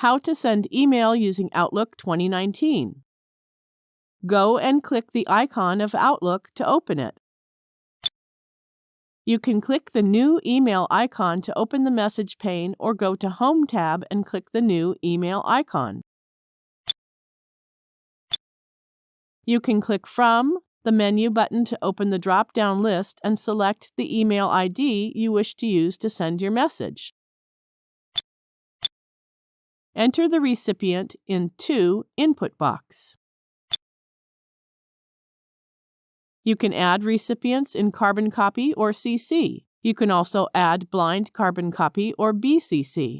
How to send email using Outlook 2019. Go and click the icon of Outlook to open it. You can click the new email icon to open the message pane or go to Home tab and click the new email icon. You can click From the menu button to open the drop down list and select the email ID you wish to use to send your message. Enter the recipient in To input box. You can add recipients in Carbon Copy or CC. You can also add Blind Carbon Copy or BCC.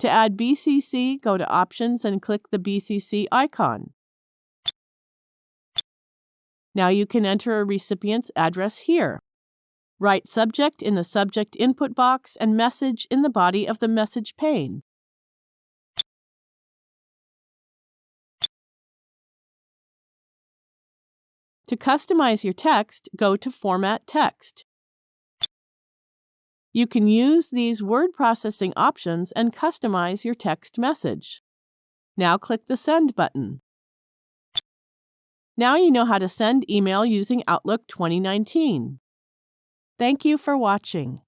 To add BCC, go to Options and click the BCC icon. Now you can enter a recipient's address here. Write subject in the subject input box and message in the body of the message pane. To customize your text, go to Format Text. You can use these word processing options and customize your text message. Now click the Send button. Now you know how to send email using Outlook 2019. Thank you for watching.